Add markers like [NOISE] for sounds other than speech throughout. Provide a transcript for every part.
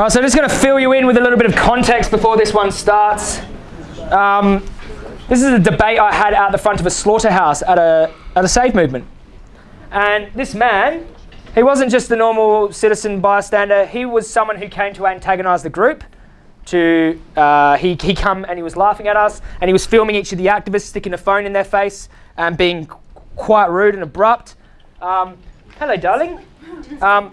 Right, so I'm just going to fill you in with a little bit of context before this one starts. Um, this is a debate I had out the front of a slaughterhouse at a, at a save movement. And this man, he wasn't just the normal citizen bystander, he was someone who came to antagonize the group. To uh, he, he come and he was laughing at us and he was filming each of the activists, sticking a phone in their face and being quite rude and abrupt. Um, hello, darling. Um,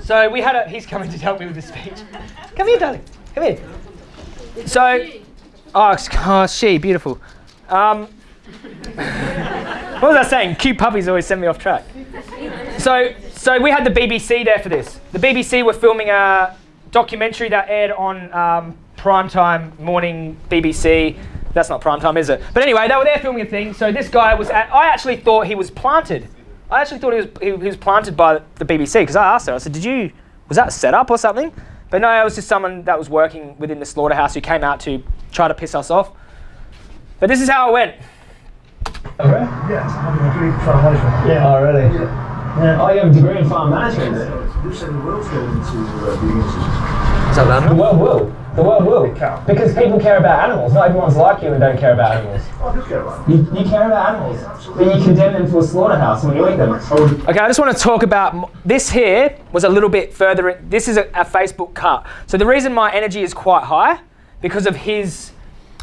so we had a, he's coming to help me with the speech. [LAUGHS] Come here, darling. Come here. So, oh, oh she, beautiful. Um, what was I saying? Cute puppies always send me off track. So, so we had the BBC there for this. The BBC were filming a documentary that aired on um, primetime morning BBC. That's not primetime, is it? But anyway, they were there filming a thing. So this guy was. At, I actually thought he was planted. I actually thought he was he, he was planted by the BBC because I asked her. I said, "Did you? Was that set up or something?" But no, it was just someone that was working within the slaughterhouse who came out to try to piss us off. But this is how it went. Oh, really? Yes, I'm having a degree in farm management. Yeah. Oh, really? Yeah. Oh, you have a degree in farm management? Who said the world's going into uh, vegan Is that The world will. The world will. Because people care about animals. Not everyone's like you and don't care about animals. Oh, I do care about You, you care about animals, but you condemn them to a slaughterhouse when you eat them. Okay, I just want to talk about this here was a little bit further. In, this is a, a Facebook cut. So the reason my energy is quite high because of his.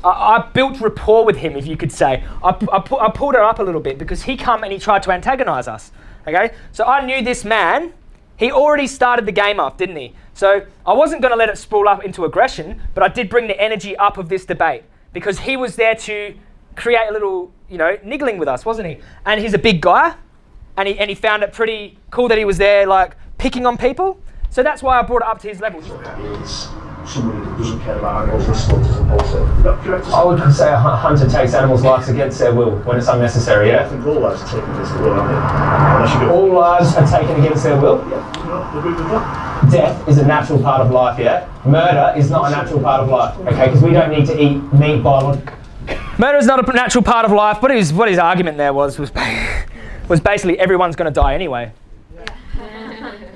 I, I built rapport with him, if you could say. I, I, pu- I pulled it up a little bit because he come and he tried to antagonize us. Okay, so I knew this man. He already started the game off, didn't he? So I wasn't going to let it sprawl up into aggression, but I did bring the energy up of this debate because he was there to create a little, you know, niggling with us, wasn't he? And he's a big guy, and he, and he found it pretty cool that he was there, like, picking on people. So that's why I brought it up to his level. Is somebody that doesn't care about animals and slaughters and wholesale. Is that correct? I would say a hunter takes animals' lives against their will when it's unnecessary, I yeah? think all lives are taken against the will, aren't they? Unless you go, All lives are taken against their will. yeah, you know, agree with that? Death is a natural part of life, yeah? Murder is not a natural part of life, okay? Because we don't need to eat meat biologically. Murder is not a natural part of life, but his, what his argument there was was, [LAUGHS] was basically everyone's going to die anyway.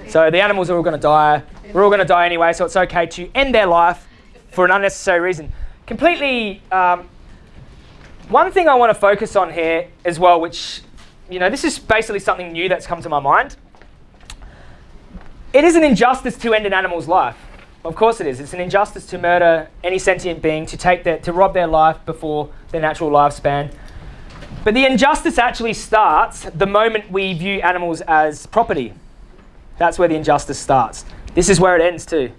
So the animals are all going to die. We're all going to die anyway, so it's okay to end their life for an unnecessary reason. Completely. Um, one thing I want to focus on here as well, which, you know, this is basically something new that's come to my mind. It is an injustice to end an animal's life. Of course it is. It's an injustice to murder any sentient being, to take their, to rob their life before their natural lifespan. But the injustice actually starts the moment we view animals as property. That's where the injustice starts. This is where it ends too.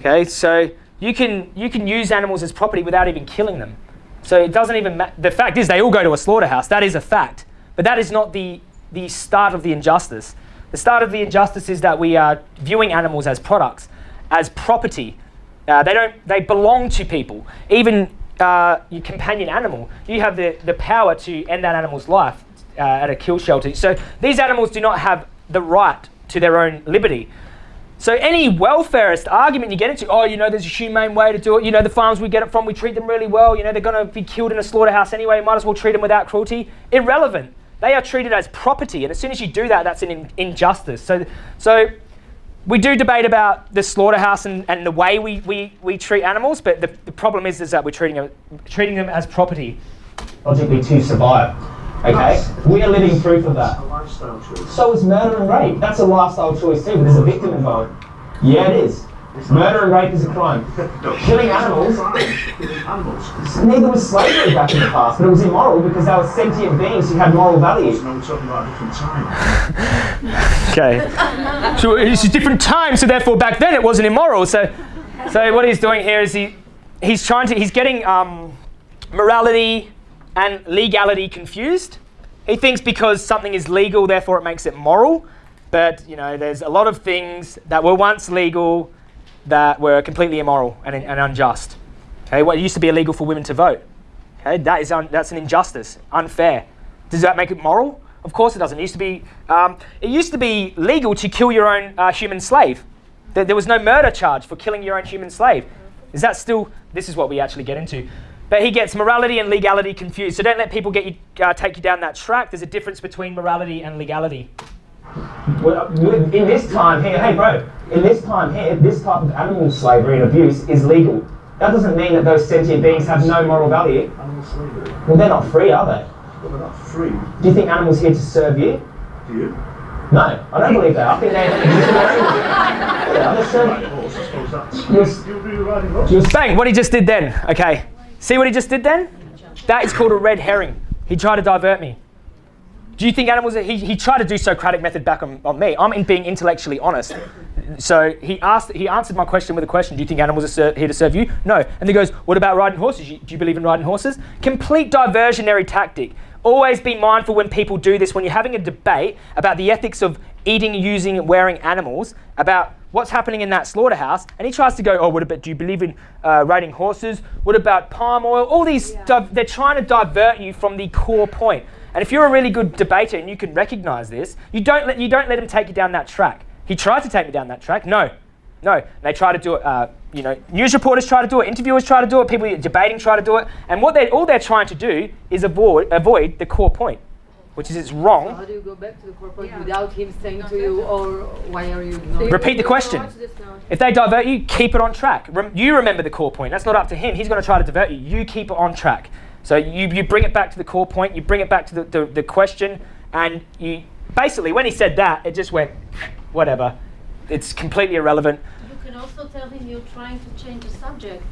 Okay, so you can you can use animals as property without even killing them. So it doesn't even ma- the fact is they all go to a slaughterhouse. That is a fact. But that is not the the start of the injustice. The start of the injustice is that we are viewing animals as products, as property. Uh, they don't they belong to people. Even uh, your companion animal, you have the, the power to end that animal's life uh, at a kill shelter. So these animals do not have the right to their own liberty. So any welfarist argument you get into, oh, you know, there's a humane way to do it. You know, the farms we get it from, we treat them really well. You know, they're going to be killed in a slaughterhouse anyway. Might as well treat them without cruelty. Irrelevant. They are treated as property, and as soon as you do that, that's an in- injustice. So, so we do debate about the slaughterhouse and, and the way we, we, we treat animals, but the, the problem is, is that we're treating them, treating them as property. Logically to survive, okay? We are living proof of that. A lifestyle choice. So is murder and rape. That's a lifestyle choice too, but there's a victim involved. Yeah, it is. Murder and rape is a crime. [LAUGHS] Killing animals, neither was slavery back in the past, but it was immoral because they were sentient beings who had moral value. No, we're talking about a different time. Okay. so it's a different time, so therefore back then it wasn't immoral. So, so what he's doing here is he, he's trying to, he's getting um, morality and legality confused. He thinks because something is legal, therefore it makes it moral. But you know, there's a lot of things that were once legal that were completely immoral and, and unjust. Okay, what used to be illegal for women to vote. Okay, that is that's an injustice, unfair. Does that make it moral? Of course it doesn't. It used to be, um, it used to be legal to kill your own uh, human slave. There, there was no murder charge for killing your own human slave. Is that still? This is what we actually get into. But he gets morality and legality confused. So don't let people get you, uh, take you down that track. There's a difference between morality and legality. Well, In this time here, hey bro, in this time here, this type of animal slavery and abuse is legal. That doesn't mean that those sentient beings have no moral value. Animal slavery. Well, they're not free, are they? But they're not free. Do you think animals here to serve you? Do you? No, I don't believe that. I think they exist [LAUGHS] in their own Yeah, they're serving. Riding a horse, I suppose that's. Yes. Do you agree with riding a horse? Bang, what he just did then. Okay. See what he just did then? That is called a red herring. He tried to divert me. Do you think animals, he, he tried to do Socratic method back on, on me. I'm in being intellectually honest. So he asked, he answered my question with a question. Do you think animals are here to serve you? No. And he goes, what about riding horses? You- Do you believe in riding horses? Complete diversionary tactic. Always be mindful when people do this, when you're having a debate about the ethics of eating, using, wearing animals, about what's happening in that slaughterhouse, and he tries to go, oh, what about, do you believe in uh, riding horses? What about palm oil? All these, di- they're trying to divert you from the core point. And if you're a really good debater and you can recognize this, you don't let, you don't let him take you down that track. He tried to take me down that track. No, no. They try to do it. Uh, you know, news reporters try to do it. Interviewers try to do it. People debating try to do it. And what they all they're trying to do is avoid avoid the core point, which is it's So wrong. how do you go back to the corporate Yeah. without him saying to you, or oh, why are you ignoring? Repeat the question. If they divert you, keep it on track. Rem- you remember the core point. That's not up to him. He's going to try to divert you. You keep it on track. So you, you bring it back to the core point. You bring it back to the, the, the question, and you basically when he said that, it just went whatever. It's completely irrelevant. You can also tell him you're trying to change the subject.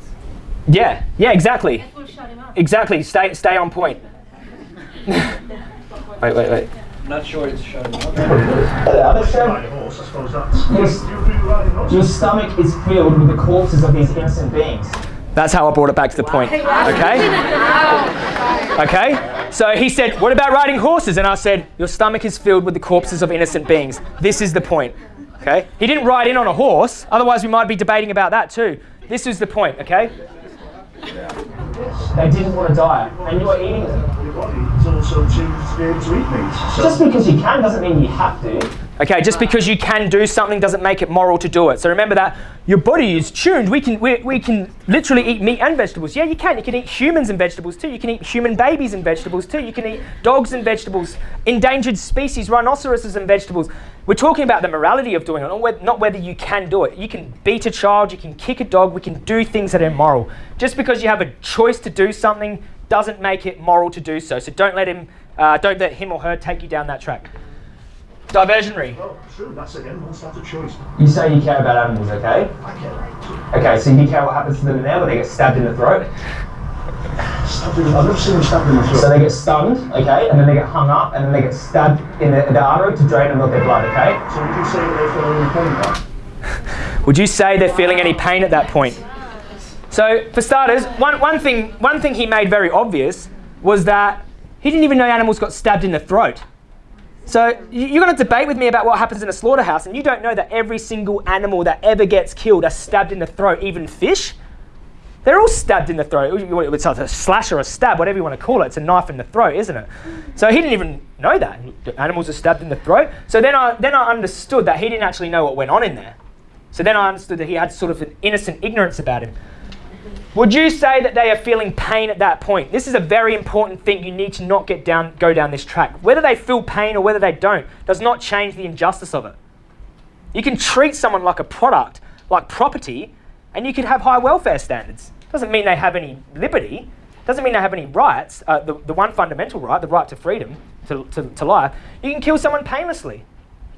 Yeah, yeah, exactly. That will shut him up. Exactly. Stay stay on point. [LAUGHS] wait, wait, wait. I'm Not sure it's showing up. Other show- Ride a horse, I suppose that's. Yes. Do you agree with riding a horse? Your stomach is filled with the corpses of these innocent beings. That's how I brought it back to the point. Okay? Okay? So he said, What about riding horses? And I said, Your stomach is filled with the corpses of innocent beings. This is the point. Okay? He didn't ride in on a horse, otherwise, we might be debating about that too. This is the point, okay? They didn't want to die, and you were eating them. Your body is also tuned to be able to eat meat. So Just because you can doesn't mean you have to. Okay, just because you can do something doesn't make it moral to do it. So remember that your body is tuned. We can we, we can literally eat meat and vegetables. Yeah, you can. You can eat humans and vegetables too. You can eat human babies and vegetables too. You can eat dogs and vegetables, endangered species, rhinoceroses and vegetables. We're talking about the morality of doing it, not whether, you can do it. You can beat a child, you can kick a dog, we can do things that are immoral. Just because you have a choice to do something doesn't make it moral to do so. So don't let him, uh, don't let him or her take you down that track. Diversionary. Oh, true. That's again. Once that's a choice. You say you care about animals, okay? I care. Okay, so you care what happens to them now when they get stabbed in the throat? Stabbed in, I've never seen them stabbed in the throat. So they get stunned, okay, and then they get hung up, and then they get stabbed in the, the artery to drain them of their blood, okay? So we can say that they feel any pain now. Would you say they're feeling any pain at that point? So, for starters, one, one, thing, one thing he made very obvious was that he didn't even know animals got stabbed in the throat. So, you're going to debate with me about what happens in a slaughterhouse, and you don't know that every single animal that ever gets killed are stabbed in the throat, even fish? They're all stabbed in the throat. It's a slash or a stab, whatever you want to call it. It's a knife in the throat, isn't it? So he didn't even know that animals are stabbed in the throat. So then I then I understood that he didn't actually know what went on in there. So then I understood that he had sort of an innocent ignorance about him. Would you say that they are feeling pain at that point? This is a very important thing. You need to not get down, go down this track. Whether they feel pain or whether they don't does not change the injustice of it. You can treat someone like a product, like property, and you can have high welfare standards. Doesn't mean they have any liberty. Doesn't mean they have any rights. Uh, the, the one fundamental right, the right to freedom, to, to, to life. You can kill someone painlessly.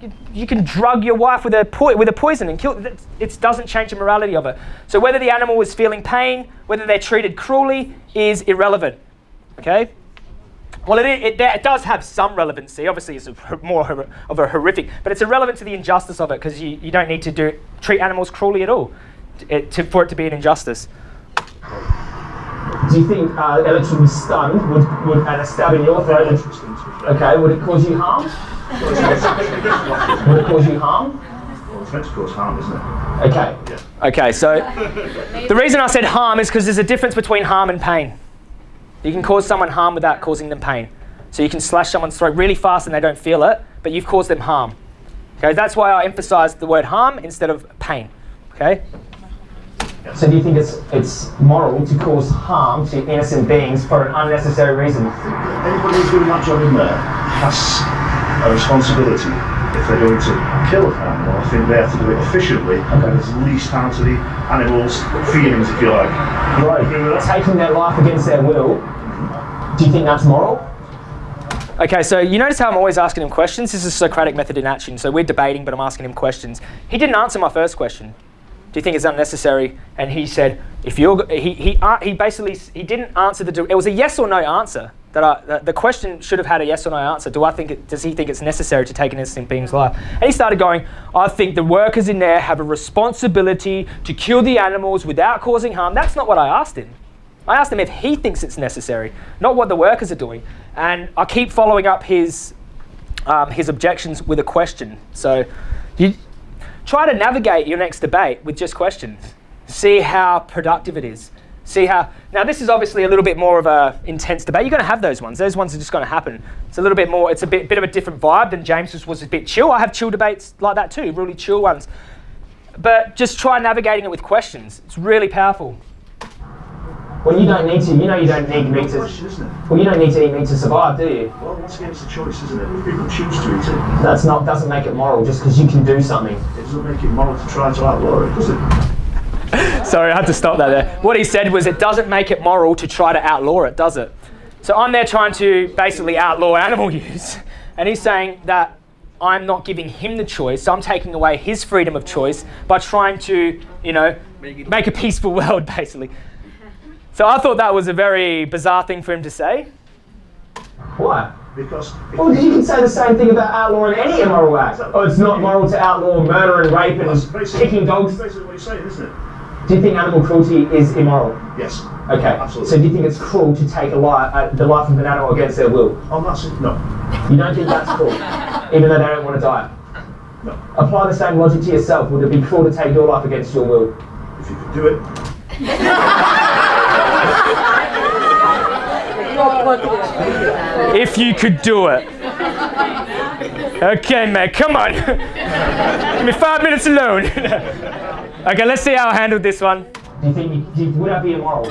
You, you can drug your wife with a, po- with a poison and kill. It it doesn't change the morality of it. So whether the animal is feeling pain, whether they're treated cruelly, is irrelevant. Okay. Well, it, it, it does have some relevancy. Obviously, it's a, more of a horrific, but it's irrelevant to the injustice of it because you, you don't need to do treat animals cruelly at all to, it, to, for it to be an injustice. Do you think uh, electrically stunned would, would and a stab in your throat? would- Interesting to be fair. Okay, would it cause you harm? Would it cause you harm? Well, it's meant to cause harm, isn't it? Okay. Okay, so the reason I said harm is because there's a difference between harm and pain. You can cause someone harm without causing them pain. So you can slash someone's throat really fast and they don't feel it, but you've caused them harm. Okay, that's why I emphasized the word harm instead of pain. Okay? So do you think it's it's moral to cause harm to innocent beings for an unnecessary reason? Anybody who's doing that job in there has a responsibility if they're going to kill an animal, I think they have to do it efficiently and there's least harm to the animal's feelings, if you like. Right. Agree taking their life against their will, do you think that's moral? Okay, so you notice how I'm always asking him questions? This is Socratic method in action. So we're debating, but I'm asking him questions. He didn't answer my first question. Do you think it's unnecessary? And he said, if you're, he, he, uh, he basically, he didn't answer the, di- it was a yes or no answer. That I, the question should have had a yes or no answer. Do I think, it, does he think it's necessary to take an innocent being's life? And he started going, I think the workers in there have a responsibility to kill the animals without causing harm. That's not what I asked him. I asked him if he thinks it's necessary, not what the workers are doing. And I keep following up his, um, his objections with a question. So you try to navigate your next debate with just questions. See how productive it is. See how, now this is obviously a little bit more of a intense debate. You're going to have those ones. Those ones are just going to happen. It's a little bit more, it's a bit, bit of a different vibe than James's was a bit chill. I have chill debates like that too, really chill ones. But just try navigating it with questions. It's really powerful. Well, you don't need to. You know you don't need meat to. question, isn't it? Well, you don't need to eat meat to survive, do you? Well, once again, it's a choice, isn't it? If people choose to eat it, That's not doesn't make it moral just because you can do something. it doesn't make it moral to try to outlaw it, does it? [LAUGHS] Sorry, I had to stop that there. What he said was it doesn't make it moral to try to outlaw it, does it? So I'm there trying to basically outlaw animal [LAUGHS] use. And he's saying that I'm not giving him the choice, so I'm taking away his freedom of choice by trying to, you know, make a peaceful [LAUGHS] world, basically. So I thought that was a very bizarre thing for him to say. Why? Because Well, you can say the same thing about outlawing any immoral act. Oh, it's not moral to outlaw murder and rape and kicking dogs. that's basically what you're saying, isn't it? Do you think animal cruelty is immoral? Yes. Okay. Absolutely. So do you think it's cruel to take a life, uh, the life of an animal against their will? Oh, that's it. No. You don't think that's cruel, [LAUGHS] even though they don't want to die? No. Apply the same logic to yourself. Would it be cruel to take your life against your will? If you could do it, [LAUGHS] If you could do it. [LAUGHS] Okay, mate, come on. Give me five minutes alone. Okay, let's see how I handled this one. Do you think you, do you, would that be immoral?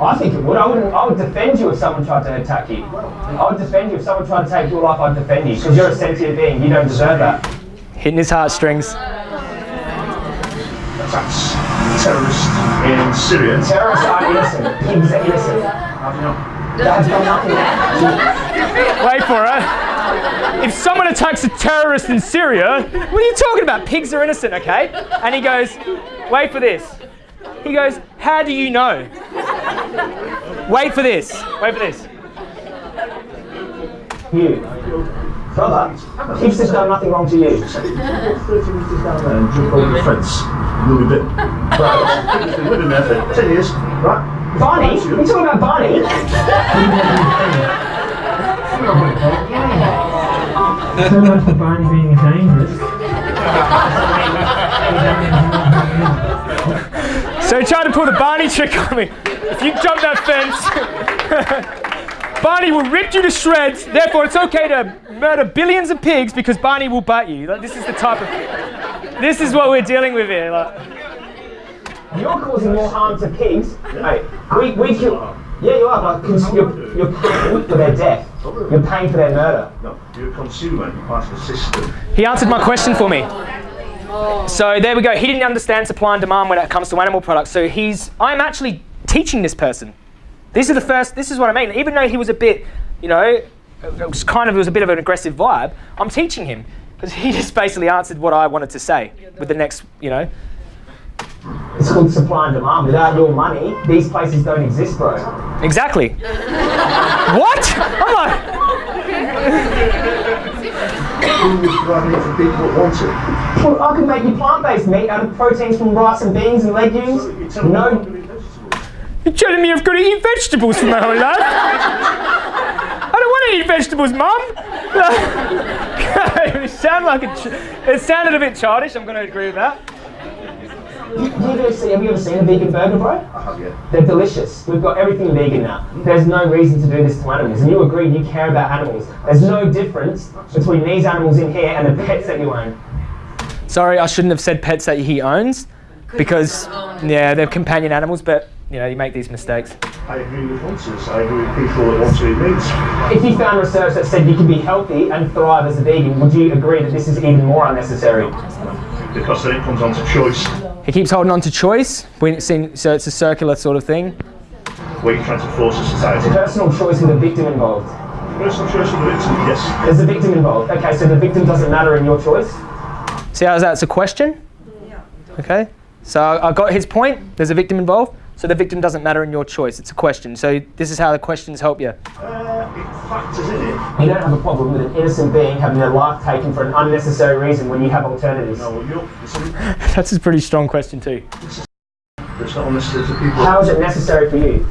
I think it would. I wouldn't. I would defend you if someone tried to attack you. I would defend you if someone tried to take your life. I'd defend you because you're a sentient being. You don't deserve that. Hitting his heartstrings. attacks terrorists in Syria. Terrorists are innocent. Pigs are innocent. How do you know? They have done nothing. Wait for it. If someone attacks a terrorist in Syria, what are you talking about? Pigs are innocent, okay? And he goes, wait for this. He goes, how do you know? Wait for this. Wait for this. You, brother, pigs have done nothing wrong to you. If you go 30 metres down there and jump over the fence, you'll be bitten. Right. You've been living there for 10 years, right? Barney, you talking about Barney? [LAUGHS] so much for Barney being dangerous. So he tried to pull the Barney trick on me. If you jump that fence, [LAUGHS] Barney will rip you to shreds. Therefore, it's okay to murder billions of pigs because Barney will bite you. Like, this is the type of. This is what we're dealing with here. Like, You're causing more harm to pigs. Hey, we, we kill. Yeah, you are, but cons- you're, you're paying for their death. You're paying for their murder. No, you're a consumer, you're part of the system. he answered my question for me. So there we go. He didn't understand supply and demand when it comes to animal products. So he's. I'm actually teaching this person. This is the first. This is what I mean. Even though he was a bit, you know, it was kind of it was a bit of an aggressive vibe. I'm teaching him because he [LAUGHS] just basically answered what I wanted to say with the next, you know. It's called supply and demand. Without your money, these places don't exist, bro. Exactly. what? I'm like, Who would provide it for people that want it? Well, I could make you plant-based meat out of proteins from rice and beans and legumes. You're I'm No, going to eat vegetables. you're telling me I've got to eat vegetables for my whole life? I don't want to eat vegetables, Mum. [LAUGHS] it sounded like a ch- it sounded a bit childish. I'm going to agree with that. You, you ever see, have you ever seen a vegan burger, bro? I have, yeah. They're delicious. We've got everything vegan now. Mm-hmm. There's no reason to do this to animals. And you agree you care about animals. There's no difference between these animals in here and the pets that you own. Sorry, I shouldn't have said pets that he owns because yeah, they're companion animals. But you know, you make these mistakes. I agree with hunters. I agree with people that want to eat meat. If you found research that said you can be healthy and thrive as a vegan, would you agree that this is even more unnecessary? Because then it comes on to choice. He keeps holding on to choice. When it's in, so it's a circular sort of thing. Where you're trying to force a society. Personal choice with a victim involved. Personal choice of the victim, yes. There's a victim involved. Okay, so the victim doesn't matter in your choice. See how that's a question? Yeah. Okay. So I I got his point. There's a victim involved. So the victim doesn't matter in your choice. It's a question. So this is how the questions help you. Uh, it factors in it. You don't have a problem with an innocent being having their life taken for an unnecessary reason when you have alternatives. No, you're, [LAUGHS] That's a pretty strong question too. it's not unnecessary to people. How is it necessary for you?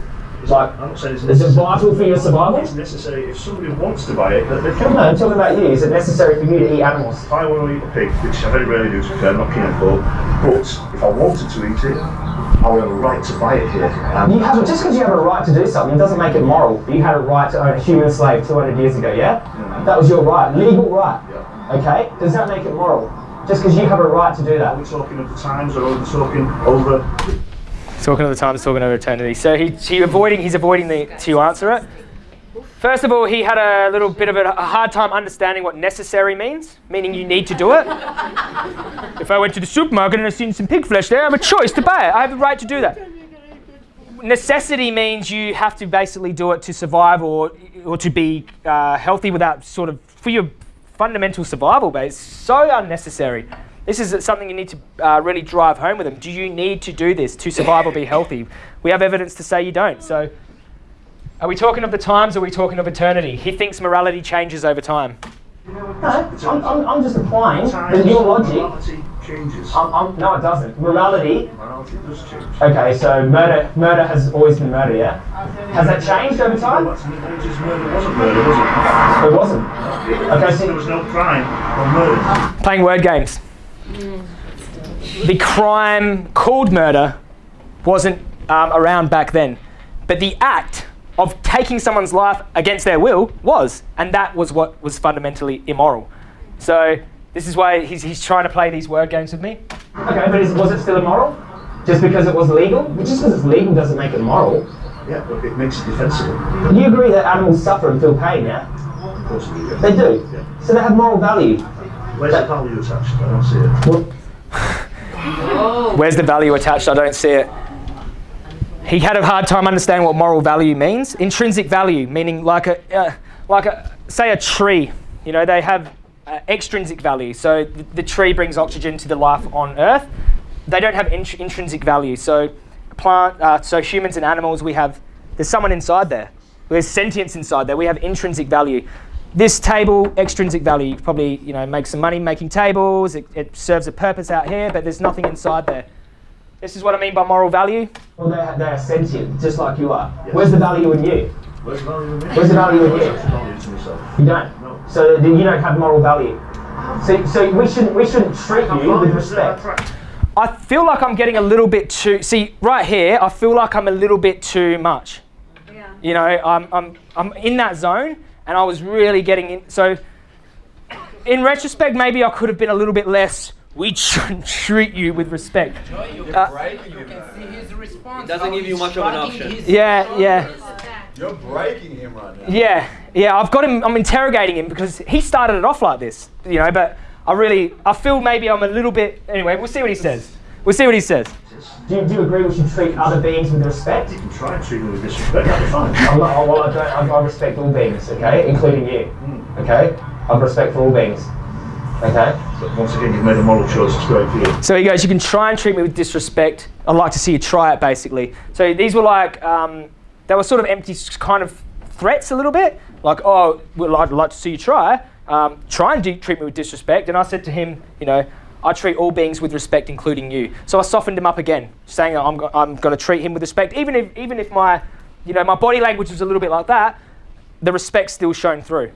Like, I'm not saying it's is it vital for your survival? It's necessary if somebody wants to buy it, that they can. No, I'm talking about you. Is it necessary for you to eat animals? If I want to eat a pig, which I very rarely do, to be fair, I'm not keen on pork, but if I wanted to eat it, I would have a right to buy it here. And You have just because you have a right to do something doesn't make it moral. You had a right to own a human slave 200 years ago, yeah? Mm. That was your right, legal right. Okay? Does that make it moral? Just because you have a right to do are that. we talking of the times or are we talking over? Talking of the times, talking over eternity. So he, he avoiding, he's avoiding the, to answer it. First of all, he had a little bit of a, hard time understanding what necessary means, meaning you need to do it. if I went to the supermarket and I seen some pig flesh there, I have a choice to buy it. I have a right to do that. Necessity means you have to basically do it to survive or, or to be uh, healthy without sort of, for your fundamental survival, it's so unnecessary. This is something you need to uh, really drive home with them. Do you need to do this to survive or be healthy? We have evidence to say you don't. So, are we talking of the times or are we talking of eternity? He thinks morality changes over time. No, I'm, I'm, I'm just applying the, your logic. Morality changes. I'm, I'm, no, it doesn't. Morality. Morality does change. Okay, so murder, murder has always been murder, yeah. Has that changed over time? That's the ages murder wasn't murder, was It wasn't. it? Okay, There was no crime or murder. Playing word games. The crime called murder wasn't um, around back then, but the act of taking someone's life against their will was, and that was what was fundamentally immoral. So this is why he's, he's trying to play these word games with me. okay, but is, was it still immoral? Just because it was legal? Just because it's legal doesn't make it moral. Yeah, but it makes it defensible. Do you agree that animals suffer and feel pain? Yeah, Of course we do. they do. Yeah. So they have moral value. Where's the value attached? I don't see it. Well, [LAUGHS] Where's the value attached? I don't see it. He had a hard time understanding what moral value means. Intrinsic value, meaning like a, uh, like a, say a tree. You know, they have uh, extrinsic value. So the, the tree brings oxygen to the life on Earth. They don't have int- intrinsic value. So plant, uh, so humans and animals, we have. There's someone inside there. There's sentience inside there. We have intrinsic value. This table, extrinsic value, probably you know make some money making tables. It, it serves a purpose out here, but there's nothing inside there. This is what I mean by moral value. well they're, they're sentient, just like you are. Where's the value in you? Where's the value in me? Where's the value in you? Where's the value to myself? You don't. No. So then you don't have moral value. So, so we shouldn't we shouldn't treat you with respect. I feel like I'm getting a little bit too. See, right here, I feel like I'm a little bit too much. Yeah. You know, I'm, I'm, I'm in that zone, and I was really getting in. So, in retrospect, maybe I could have been a little bit less. We should treat you with respect. Uh, breaking him. man. See his response. It doesn't give you much of an option. Yeah, yeah, You're breaking him right now. yeah, yeah. I've got him. I'm interrogating him because he started it off like this. You know, but I really, I feel maybe I'm a little bit. Anyway, we'll see what he says. We'll see what he says. Do you, do you agree we should treat other beings with respect? You can try and treat me with disrespect, that'd fine. I'm not, well, I, don't, I, I respect all beings, okay, including you. Okay, I have respect for all beings. Okay. But once again, you've made a moral choice, it's great for you. So he goes, you can try and treat me with disrespect. I'd like to see you try it, basically. So these were like, um, they were sort of empty kind of threats a little bit. Like, oh, well, I'd like to see you try. Um, try and treat me with disrespect. And I said to him, you know, I treat all beings with respect, including you. So I softened him up again, saying I'm, go- I'm going to treat him with respect. Even if, even if my, you know, my body language was a little bit like that, the respect still shone through.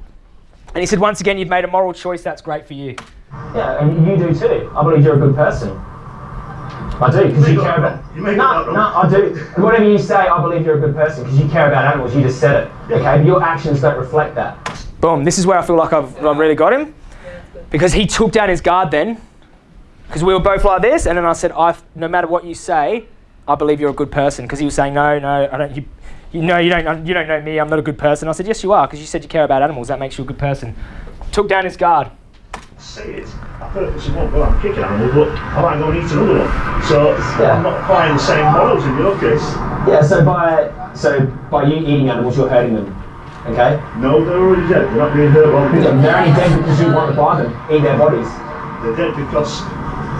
And he said, once again, you've made a moral choice. That's great for you. Yeah, and you do too. I believe you're a good person. I do, because may you care about. You may no, no, I do. Whatever you say, I believe you're a good person because you care about animals. You just said it. Okay, but your actions don't reflect that. Boom. This is where I feel like I've, I've really got him. Because he took down his guard then. Because we were both like this. And then I said, I, no matter what you say, I believe you're a good person. Because he was saying, no, no, I don't, you, you know, you don't, you don't know me. I'm not a good person. I said, yes, you are, because you said you care about animals. That makes you a good person. Took down his guard. say it. I purposely won't go out and kick an animal, but I might go and eat another one. So Yeah. I'm not applying the same models in your case. Yeah, so by so by you eating animals, you're hurting them. Okay? No, they're already dead. They're not being hurt while Yeah, they're They're only dead because you want to buy them, eat their bodies. They're dead because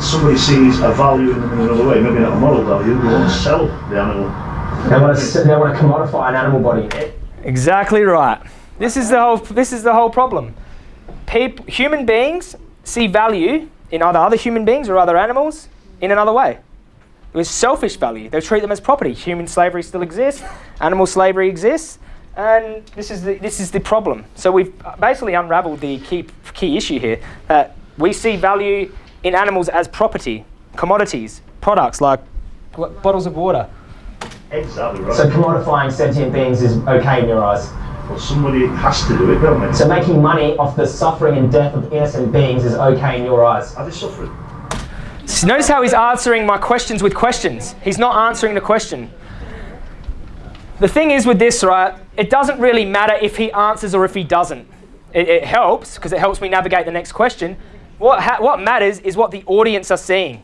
somebody sees a value in them in another way. Maybe not a moral value. They want to sell the animal. They want to they want to commodify an animal body. Exactly right. This is the whole. This is the whole problem. Peop human beings see value in either other human beings or other animals in another way. With selfish value, they treat them as property. Human slavery still exists. Animal slavery exists, and this is the, this is the problem. So we've uh, basically unravelled the key key issue here that we see value in animals as property, commodities, products like bottles of water. Exactly right. So commodifying sentient beings is okay in your eyes. well, somebody has to do it, don't they? So making money off the suffering and death of innocent beings is okay in your eyes. Are they suffering? So notice how he's answering my questions with questions. He's not answering the question. The thing is with this, right, it doesn't really matter if he answers or if he doesn't. It, it helps because it helps me navigate the next question. What, ha- what matters is what the audience are seeing.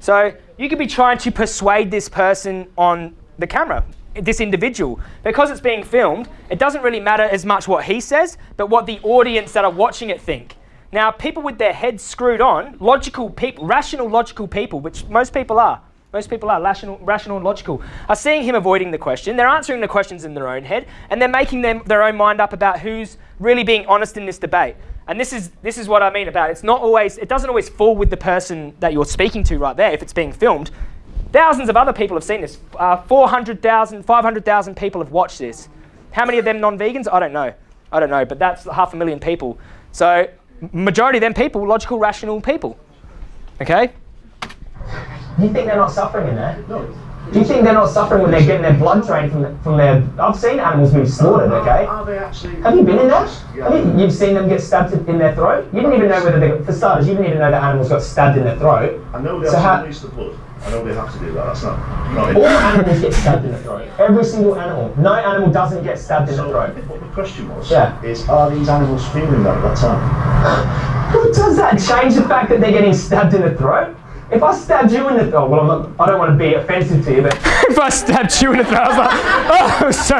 So you could be trying to persuade this person on the camera, this individual. Because it's being filmed, it doesn't really matter as much what he says, but what the audience that are watching it think. Now, people with their heads screwed on, logical people, rational, logical people, which most people are, most people are rational, rational and logical, are seeing him avoiding the question. They're answering the questions in their own head, and they're making them their own mind up about who's really being honest in this debate. And this is this is what I mean about it. it's not always it doesn't always fall with the person that you're speaking to right there if it's being filmed. Thousands of other people have seen this. Uh, 400,000, 500,000 people have watched this. How many of them non-vegans? I don't know. I don't know, but that's half a million people. So majority of them people, logical, rational people. Okay? You think they're not suffering in there? Do you think they're not suffering when they're getting their blood drained from, the, from their... I've seen animals being slaughtered, oh, okay? Are they actually? Have you been in there? Yeah. Have you, you've seen them get stabbed in their throat? You didn't even know whether they... For starters, you didn't even know that animals got stabbed in their throat. I know they So have to release the blood. I know they have to do that. That's not not All animals get stabbed in the throat. Every single animal. No animal doesn't get stabbed in the throat. what the question was Yeah. is, are these animals feeling that at that time? Does that change the fact that they're getting stabbed in the throat? If I stabbed you in the throat, well, I'm not, I don't want to be offensive to you, but [LAUGHS] if I stabbed you in the throat, I was like, oh, [LAUGHS] so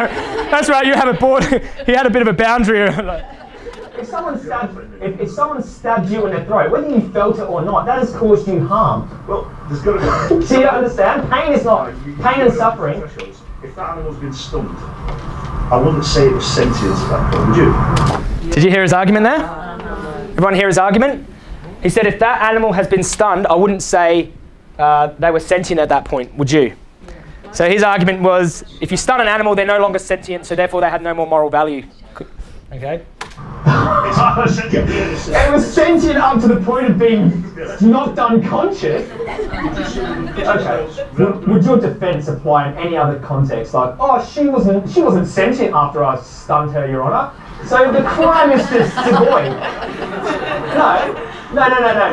that's right, you have a board. [LAUGHS] he had a bit of a boundary. like, if someone stabbed, if, if someone stabbed you in the throat, whether you felt it or not, that has caused you harm. Well, there's got to be. So you don't understand? Pain is not pain and suffering. If that animal's been stunned, I wouldn't say it was sentient at that point, would you? Did you hear his argument there? Uh, Everyone hear his argument? He said if that animal has been stunned, I wouldn't say uh, they were sentient at that point, would you? So his argument was if you stun an animal, they're no longer sentient, so therefore they had no more moral value. Okay? [LAUGHS] It was sentient up to the point of being knocked unconscious. Okay. Would, would your defence apply in any other context? Like, oh, she wasn't she wasn't sentient after I stunned her, Your Honour. So the crime is just devoid. No, no, no, no, no.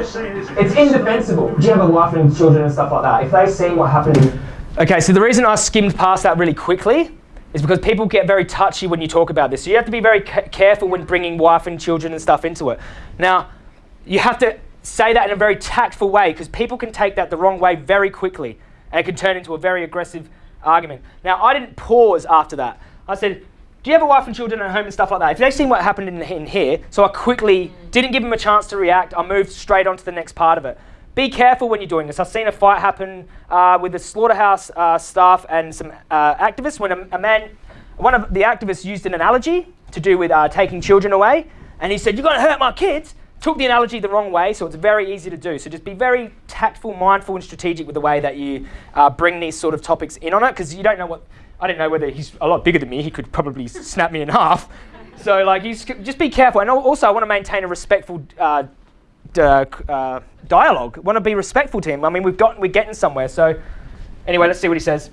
It's indefensible. Do you have a wife and children and stuff like that? If they see what happened Okay, so the reason I skimmed past that really quickly is because people get very touchy when you talk about this. So you have to be very ca- careful when bringing wife and children and stuff into it. Now, you have to say that in a very tactful way because people can take that the wrong way very quickly and it can turn into a very aggressive argument. Now, I didn't pause after that. I said, do you have a wife and children at home and stuff like that? If they've seen what happened in, in here, so I quickly didn't give them a chance to react, I moved straight on to the next part of it. Be careful when you're doing this. I've seen a fight happen uh, with the slaughterhouse uh, staff and some uh, activists when a, a man, one of the activists used an analogy to do with uh, taking children away, and he said, "You're going to hurt my kids." Took the analogy the wrong way, so it's very easy to do. So just be very tactful, mindful, and strategic with the way that you uh, bring these sort of topics in on it, because you don't know what. I don't know whether he's a lot bigger than me. He could probably snap me in half. So like, you just, just be careful, and also I want to maintain a respectful uh, uh, dialogue. Want to be respectful to him. I mean, we've got we're getting somewhere. So anyway, let's see what he says.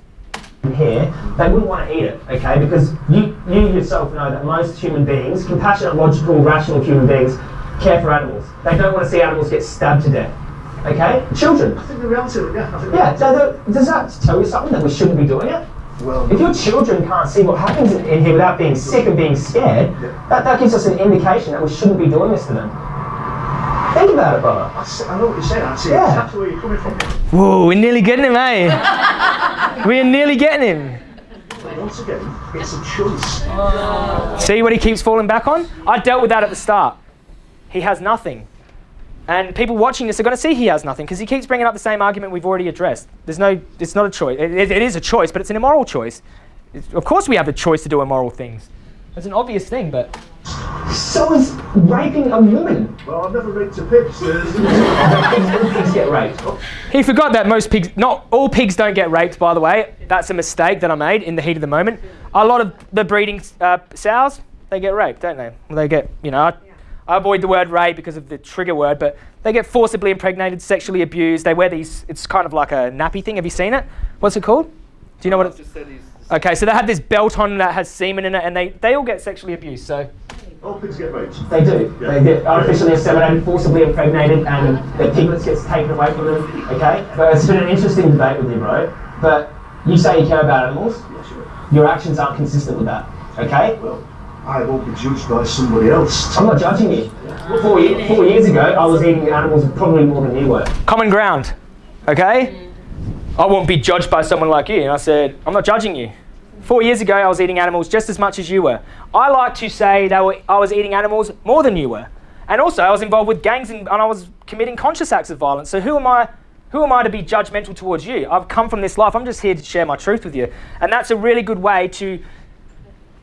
here, they wouldn't want to eat it, okay? Because you, you yourself know that most human beings, compassionate, logical, rational human beings, care for animals. They don't want to see animals get stabbed to death, okay? Children. I think the reality of it, yeah. Yeah, so does that tell you something that we shouldn't be doing it? Well, If your children can't see what happens in in here without being sick and being scared, that, that gives us an indication that we shouldn't be doing this to them. Think about it, brother. I, see, I know what you're saying. I see Yeah. exactly where you're coming from. Whoa, we're nearly getting him, eh? [LAUGHS] we're nearly getting him. Once again, it's a choice. See what he keeps falling back on? I dealt with that at the start. He has nothing. And people watching this are going to see he has nothing because he keeps bringing up the same argument we've already addressed. There's no, it's not a choice. It, it- it is a choice, but it's an immoral choice. It's- of course, we have a choice to do immoral things. It's an obvious thing, but So is raping a woman. Well, I've never raped a pig. So [LAUGHS] Pigs, get raped. he forgot that most pigs, not all pigs don't get raped, by the way. That's a mistake that I made in the heat of the moment. A lot of the breeding uh, sows, they get raped, don't they? They get, you know, I, I avoid the word rape because of the trigger word, but they get forcibly impregnated, sexually abused. They wear these, it's kind of like a nappy thing. Have you seen it? What's it called? Do you know what it's? Okay, so they have this belt on that has semen in it, and they, they all get sexually abused. So all pigs get raped. They do. They get artificially inseminated, forcibly impregnated, and their piglets gets taken away from them. Okay, but it's been an interesting debate with you, bro. But you say you care about animals. Yes, you will. Your actions aren't consistent with that. Okay, Well, I won't be judged by somebody else. I'm not judging you. Four, ye- four years ago, I was eating animals probably more than you were. common ground. Okay? I won't be judged by someone like you. And I said, I'm not judging you. Four years ago, I was eating animals just as much as you were. I like to say that I was eating animals more than you were. And also, I was involved with gangs and, and I was committing conscious acts of violence. So who am I? Who am I to be judgmental towards you? I've come from this life. I'm just here to share my truth with you. And that's a really good way to.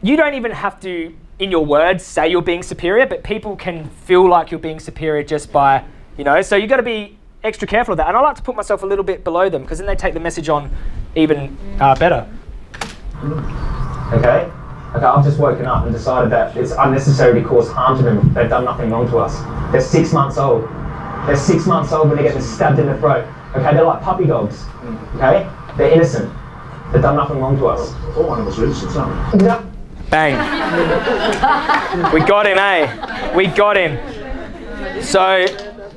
You don't even have to, in your words, say you're being superior, but people can feel like you're being superior just by, you know. So you've got to be extra careful of that. And I like to put myself a little bit below them because then they take the message on even uh, better. Okay? Okay, I've just woken up and decided that it's unnecessary to cause harm to them. They've done nothing wrong to us. They're six months old. They're six months old when they're getting stabbed in the throat. Okay, they're like puppy dogs. Okay? They're innocent. They've done nothing wrong to us. All animals are innocent, aren't they? Yep. Bang. we got him, eh? We got him. So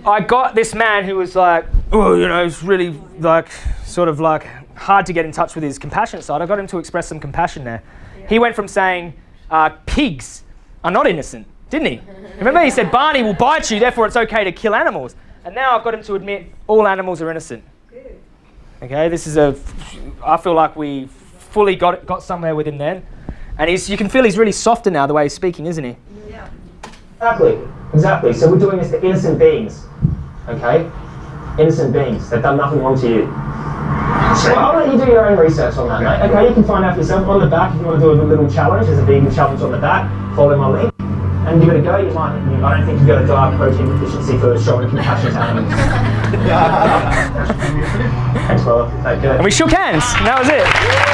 I got this man who was like, oh, you know, it's really like, sort of like hard to get in touch with his compassionate side. I got him to express some compassion there. He went from saying, uh, pigs are not innocent, didn't he? Remember, he said, Barney will bite you, therefore it's okay to kill animals. And now I've got him to admit all animals are innocent. Okay, this is a. I feel like we fully got got somewhere with him then, and he's. You can feel he's really softer now the way he's speaking, isn't he? Yeah. Exactly. Exactly. So we're doing this to innocent beings. Okay? Innocent beings. They've done nothing wrong to you. Well, I'll let you do your own research on that, mate. Okay, you can find out for yourself. On the back, if you want to do a little challenge, there's a vegan challenge on the back. Follow my link. And give it a go. You might. I don't think you've got a diet protein deficiency for showing compassion to animals. [LAUGHS] Thanks, brother. Take care. And we shook hands. And that was it.